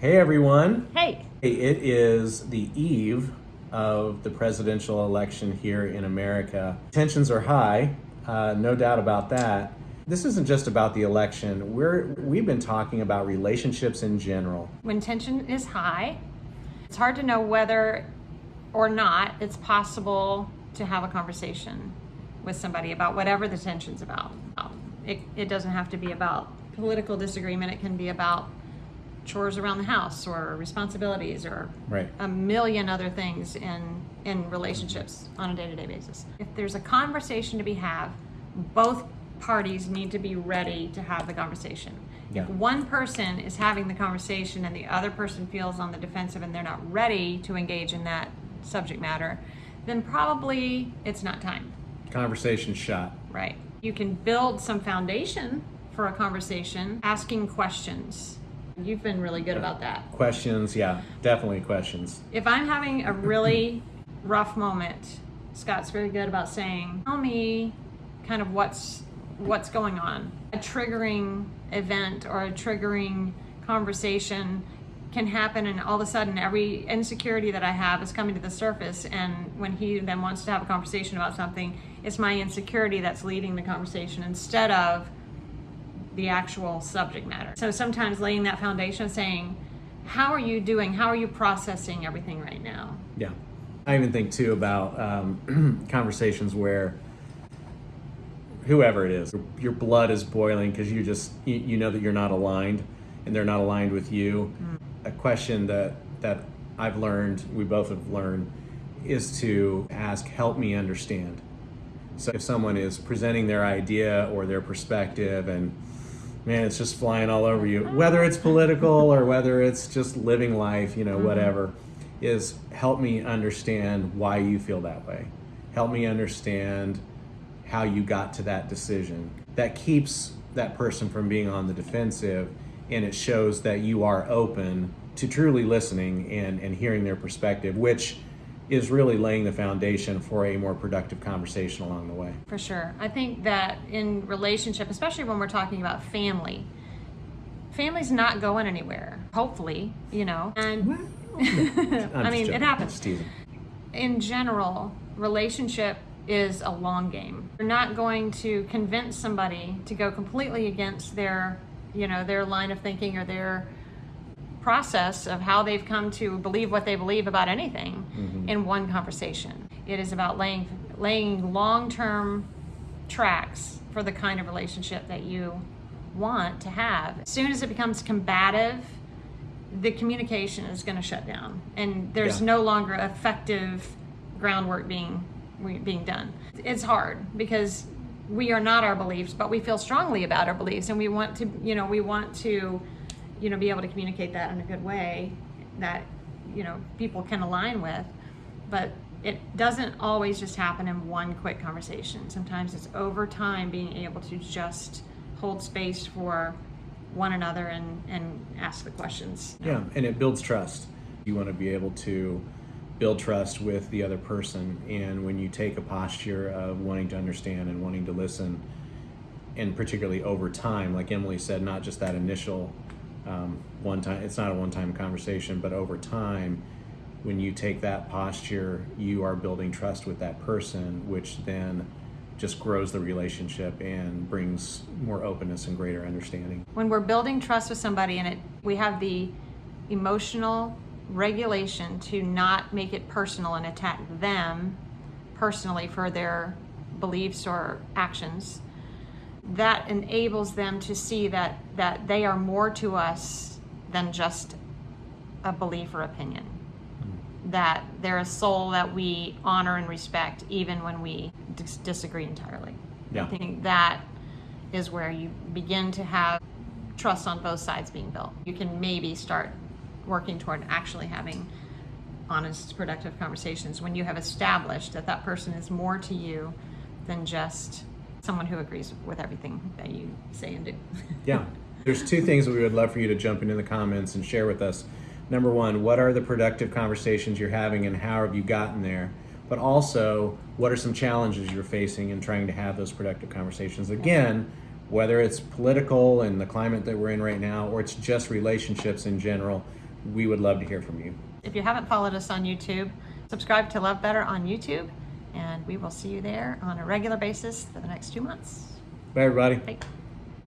Hey everyone. Hey. Hey, it is the eve of the presidential election here in America. Tensions are high, uh, no doubt about that. This isn't just about the election. We're we've been talking about relationships in general. When tension is high, it's hard to know whether or not it's possible to have a conversation with somebody about whatever the tension's about. It, it doesn't have to be about political disagreement. It can be about chores around the house or responsibilities or Right. a million other things in in relationships on a day-to-day basis. If there's a conversation to be had, both parties need to be ready to have the conversation. Yeah. If one person is having the conversation and the other person feels on the defensive and they're not ready to engage in that subject matter, then probably it's not time. Conversation shot. Right. You can build some foundation for a conversation asking questions. You've been really good about that. Questions, yeah, definitely questions. If I'm having a really rough moment, Scott's very good about saying, "Tell me kind of what's what's going on." A triggering event or a triggering conversation can happen and all of a sudden every insecurity that I have is coming to the surface and when he then wants to have a conversation about something, it's my insecurity that's leading the conversation instead of the actual subject matter. So sometimes laying that foundation saying, how are you doing? How are you processing everything right now? Yeah. I even think too about um, conversations where whoever it is, your blood is boiling because you just you, you know that you're not aligned and they're not aligned with you. A question that that I've learned, we both have learned, is to ask, help me understand. So if someone is presenting their idea or their perspective and man, it's just flying all over you, whether it's political or whether it's just living life, you know, mm-hmm. whatever, is help me understand why you feel that way. Help me understand how you got to that decision. That keeps that person from being on the defensive and it shows that you are open to truly listening and, and hearing their perspective, which is really laying the foundation for a more productive conversation along the way. For sure. I think that in relationship, especially when we're talking about family, family's not going anywhere, hopefully, you know. And I'm I mean, it happens. Teasing. in general, relationship is a long game. You're not going to convince somebody to go completely against their, you know, their line of thinking or their process of how they've come to believe what they believe about anything mm-hmm. in one conversation. It is about laying laying long-term tracks for the kind of relationship that you want to have. As soon as it becomes combative, the communication is going to shut down and there's Yeah. no longer effective groundwork being being done it's hard because we are not our beliefs but we feel strongly about our beliefs and we want to you know we want to you know be able to communicate that in a good way that you know people can align with but it doesn't always just happen in one quick conversation sometimes it's over time being able to just hold space for one another and and ask the questions Yeah, and it builds trust. You want to be able to build trust with the other person. And when you take a posture of wanting to understand and wanting to listen, and particularly over time, like Emily said, not just that initial um, one time, it's not a one time conversation, but over time, when you take that posture, you are building trust with that person, which then just grows the relationship and brings more openness and greater understanding. when we're building trust with somebody and it we have the emotional regulation to not make it personal and attack them personally for their beliefs or actions that enables them to see that that they are more to us than just a belief or opinion hmm. that they're a soul that we honor and respect even when we dis- disagree entirely Yeah. i think that is where you begin to have trust on both sides being built. You can maybe start working toward actually having honest, productive conversations when you have established that that person is more to you than just someone who agrees with everything that you say and do. Yeah. There's two things that we would love for you to jump into the comments and share with us. Number one, what are the productive conversations you're having and how have you gotten there? But also, what are some challenges you're facing in trying to have those productive conversations? Again, whether it's political and the climate that we're in right now, or it's just relationships in general, we would love to hear from you. If you haven't followed us on YouTube, subscribe to Love Better on YouTube, and we will see you there on a regular basis for the next two months. Bye, everybody. Bye.